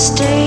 stay